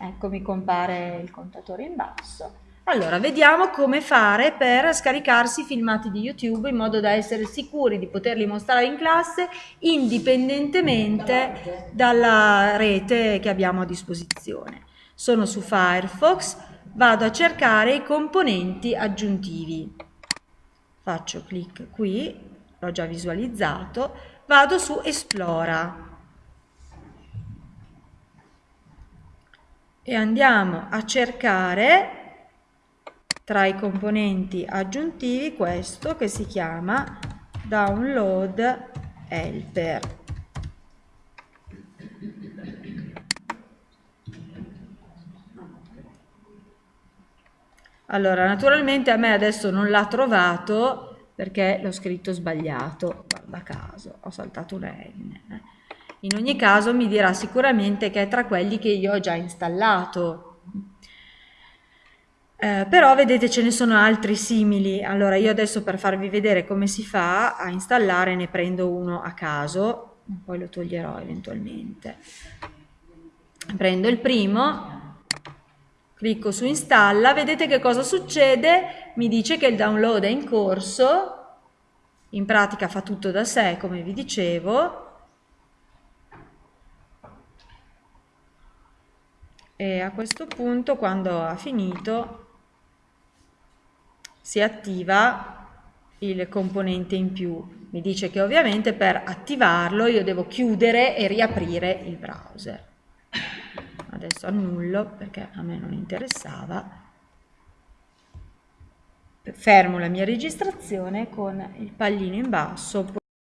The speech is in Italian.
ecco mi compare il contatore in basso. Allora, vediamo come fare per scaricarsi i filmati di YouTube in modo da essere sicuri di poterli mostrare in classe indipendentemente dalla rete che abbiamo a disposizione. Sono su Firefox, vado a cercare i componenti aggiuntivi. Faccio clic qui, l'ho già visualizzato, vado su Esplora e andiamo a cercare tra i componenti aggiuntivi questo che si chiama download helper. Allora, naturalmente a me adesso non l'ha trovato perché l'ho scritto sbagliato, guarda caso, ho saltato una N. In ogni caso mi dirà sicuramente che è tra quelli che io ho già installato, eh, però vedete ce ne sono altri simili, allora io adesso per farvi vedere come si fa a installare ne prendo uno a caso, poi lo toglierò eventualmente. Prendo il primo, clicco su installa, vedete che cosa succede? Mi dice che il download è in corso, in pratica fa tutto da sé come vi dicevo, e a questo punto quando ha finito si attiva il componente in più. Mi dice che ovviamente per attivarlo io devo chiudere e riaprire il browser. Adesso annullo perché a me non interessava. Fermo la mia registrazione con il pallino in basso